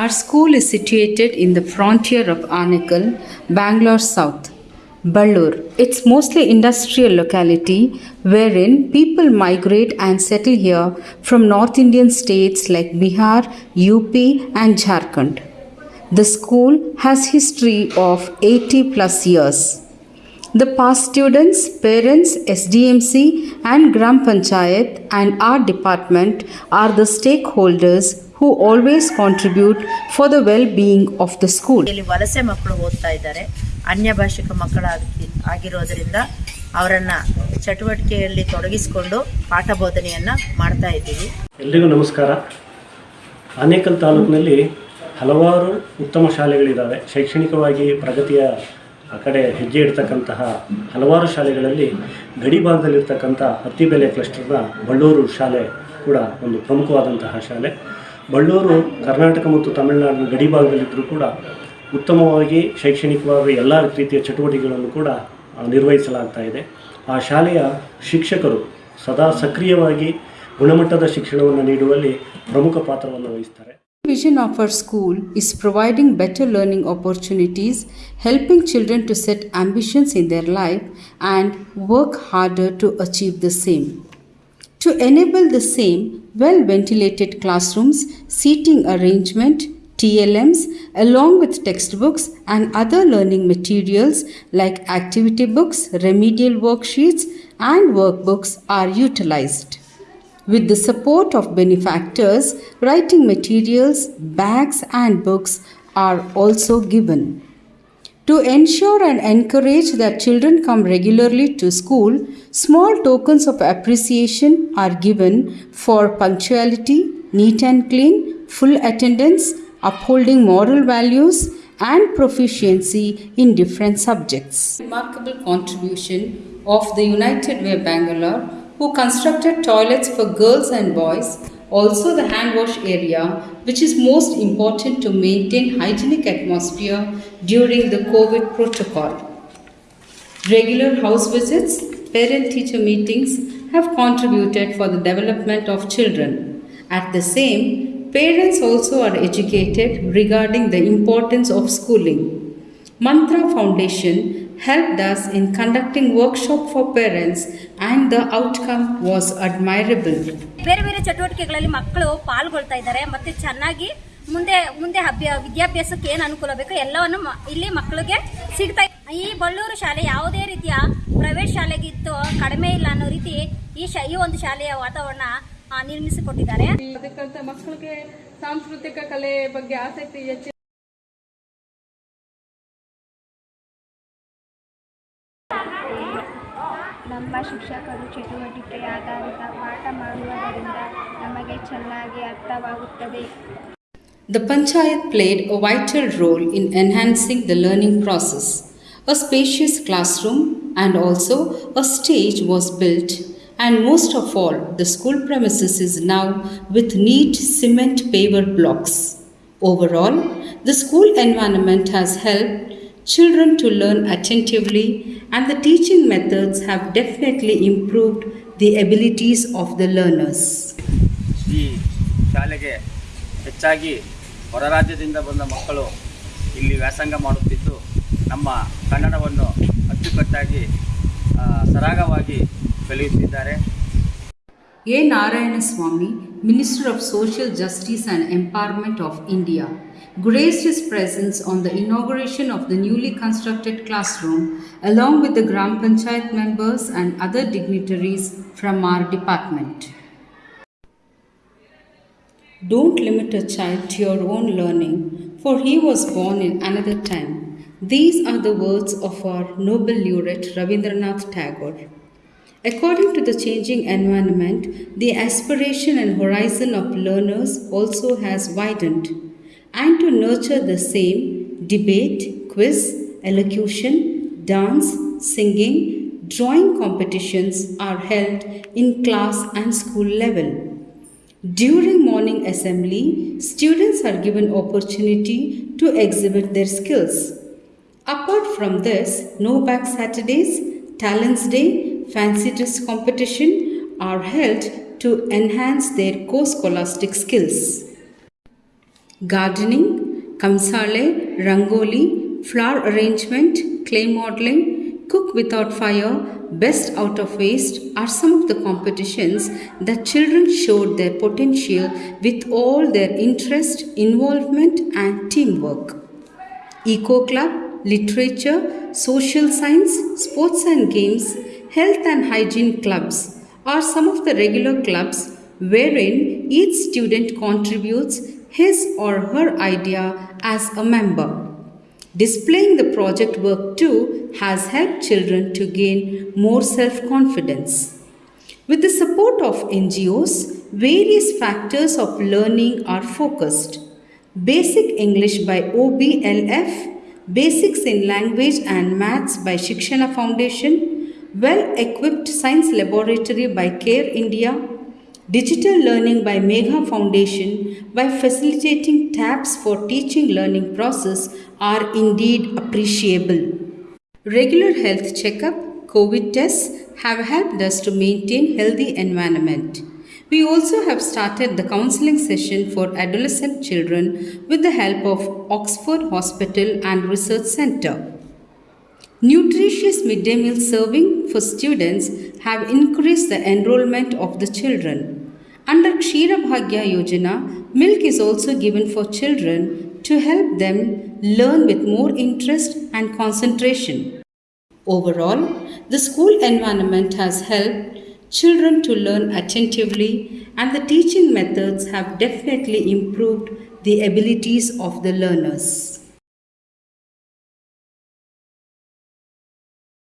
Our school is situated in the frontier of Anekal, Bangalore South. Ballur. It's mostly industrial locality wherein people migrate and settle here from North Indian states like Bihar, UP and Jharkhand. The school has history of 80 plus years. The past students, parents, SDMC and Gram Panchayat and our department are the stakeholders who always contribute for the well-being of the school. ಇಲ್ಲಿ ವಲಸೆ ಮಕ್ಕಳು ಓದ್ತಾ ಇದ್ದಾರೆ. ಅನ್ಯ ಭಾಷಿಕ ಮಕ್ಕಳಾಗಿ ಆಗಿರೋದ್ರಿಂದ ಅವರನ್ನ ಚಟುವಟಿಕೆಯಲ್ಲಿ ತೊಡಗಿಸಿಕೊಂಡು ಪಾಠ ಬೋಧನೆಯನ್ನ ಮಾಡ್ತಾ ಇದ್ದೀವಿ. ಎಲ್ರಿಗೂ ನಮಸ್ಕಾರ. ಆನೇಕಲ್ ತಾಲೂಕಿನಲ್ಲಿ ಹಲವಾರು ಉತ್ತಮ ಶಾಲೆಗಳಿದ್ದಾವೆ ಶೈಕ್ಷಣಿಕವಾಗಿ ಪ್ರಗತಿಯ ಆ ಕಡೆ ಹೆಜ್ಜೆ ಇಡ್ತಕ್ಕಂತಹ ಹಲವಾರು ಶಾಲೆಗಳಲ್ಲಿ ಗಡಿ ಭಾಗದಲ್ಲಿರ್ತಕ್ಕಂಥ ಹತ್ತಿಬೆಲೆ ಕ್ಲಸ್ಟರ್ನ ಬಳ್ಳೂರು ಶಾಲೆ ಕೂಡ ಒಂದು ಪ್ರಮುಖವಾದಂತಹ ಶಾಲೆ. ಬಳ್ಳೂರು ಕರ್ನಾಟಕ ಮತ್ತು ತಮಿಳುನಾಡಿನ ಗಡಿ ಭಾಗದಲ್ಲಿದ್ದರೂ ಕೂಡ ಉತ್ತಮವಾಗಿ ಶೈಕ್ಷಣಿಕವಾಗಿ ಎಲ್ಲ ರೀತಿಯ ಚಟುವಟಿಕೆಗಳನ್ನು ಕೂಡ ನಿರ್ವಹಿಸಲಾಗ್ತಾ ಇದೆ ಆ ಶಾಲೆಯ ಶಿಕ್ಷಕರು ಸದಾ ಸಕ್ರಿಯವಾಗಿ ಗುಣಮಟ್ಟದ ಶಿಕ್ಷಣವನ್ನು ನೀಡುವಲ್ಲಿ ಪ್ರಮುಖ ಪಾತ್ರವನ್ನು ವಹಿಸ್ತಾರೆ vision of our school is providing better learning opportunities, helping children to set ambitions in their life and work harder to achieve the same. To enable the same, well ventilated classrooms, seating arrangement, TLMs, along with textbooks and other learning materials like activity books, remedial worksheets, and workbooks are utilized. With the support of benefactors, writing materials, bags, and books are also given. To ensure and encourage that children come regularly to school, small tokens of appreciation are given for punctuality, neat and clean, full attendance, upholding moral values, and proficiency in different subjects. Remarkable contribution of the United Way Bangalore, who constructed toilets for girls and boys, also the hand wash area, which is most important to maintain hygienic atmosphere during the COVID protocol. Regular house visits, parent teacher meetings have contributed for the development of children. At the same, parents also are educated regarding the importance of schooling. Mantra Foundation helped us in conducting workshop for parents and the outcome was admirable. ಬೇರೆ ಬೇರೆ ಚಟುವಟಿಕೆಗಳಲ್ಲಿ ಮಕ್ಕಳು ಪಾಲ್ಗೊಳ್ತಾ ಇದ್ದಾರೆ ಮತ್ತೆ ಚೆನ್ನಾಗಿ ಮುಂದೆ ಮುಂದೆ ಅಭ್ಯ ವಿದ್ಯಾಭ್ಯಾಸಕ್ಕೆ ಏನು ಅನುಕೂಲ ಬೇಕು ಎಲ್ಲವನ್ನು ಮ- ಇಲ್ಲಿ ಮಕ್ಕಳಿಗೆ ಸಿಗ್ತಾ ಇದೆ. ಈ ಬಳ್ಳೂರು ಶಾಲೆ ಯಾವುದೇ ರೀತಿಯ ಪ್ರೈವೇಟ್ ಶಾಲೆಗಿತ್ತು ಕಡಿಮೆ ಇಲ್ಲ ಅನ್ನೋ ರೀತಿ ಈ ಶಾ ಈ ಒಂದು ಶಾಲೆಯ ವಾತಾವರಣ ಆ, ನಿರ್ಮಿಸಿಕೊಟ್ಟಿದ್ದಾರೆ ಅದಕ್ಕಂತ ಮಕ್ಕಳಿಗೆ ಸಾಂಸ್ಕೃತಿಕ ಕಲೆ ಬಗ್ಗೆ ಆಸಕ್ತಿ ಹೆಚ್ಚು ಚಟುವಟಿಕೆ ಆಧಾರಿತ ಪಾಠ ಮಾಡುವುದರಿಂದ ನಮಗೆ ಚೆನ್ನಾಗಿ ಅರ್ಥವಾಗುತ್ತದೆ The Panchayat played a vital role in enhancing the learning process. A spacious classroom and also a stage was built, and most of all, the school premises is now with neat cement paver blocks. Overall, the school environment has helped children to learn attentively, and the teaching methods have definitely improved the abilities of the learners. ಹೊರ ರಾಜ್ಯದಿಂದ ಬಂದ ಮಕ್ಕಳು ಇಲ್ಲಿ ವ್ಯಾಸಂಗ ಮಾಡುತ್ತಿದ್ದು ನಮ್ಮ ಕನ್ನಡವನ್ನು ಅಚ್ಚುಕಟ್ಟಾಗಿ ಸರಾಗವಾಗಿ ಕಲಿಯುತ್ತಿದ್ದಾರೆ A. Narayanaswamy, Minister of Social Justice and Empowerment of India, graced his presence on the inauguration of the newly constructed classroom along with the Gram Panchayat members and other dignitaries from our department. Don't limit a child to your own learning, for he was born in another time. These are the words of our Nobel laureate Rabindranath Tagore. According to the changing environment, the aspiration and horizon of learners also has widened. And to nurture the same, debate, quiz, elocution, dance, singing, drawing competitions are held in class and school level. During morning assembly, students are given opportunity to exhibit their skills. Apart from this, no bag Saturdays, Talents Day, fancy dress competition are held to enhance their co-scholastic skills. Gardening, kamsale, rangoli, flower arrangement, clay modeling, cook without fire, best out of waste are some of the competitions that children showed their potential with all their interest, involvement, and teamwork. Eco Club, literature, social science, sports and games, health and hygiene clubs are some of the regular clubs wherein each student contributes his or her idea as a member. Displaying the project work too has helped children to gain more self confidence. With the support of NGOs, various factors of learning are focused. Basic English by OBLF, Basics in Language and Maths by Shikshana Foundation, Well Equipped Science Laboratory by Care India, Digital Learning by Megha Foundation by facilitating tabs for teaching learning process are indeed appreciable. Regular health checkup, COVID tests have helped us to maintain healthy environment. We also have started the counseling session for adolescent children with the help of Oxford Hospital and Research Center. Nutritious midday meal serving for students have increased the enrollment of the children. Under Kshira Bhagya Yojana, milk is also given for children to help them learn with more interest and concentration. Overall, the school environment has helped children to learn attentively and the teaching methods have definitely improved the abilities of the learners.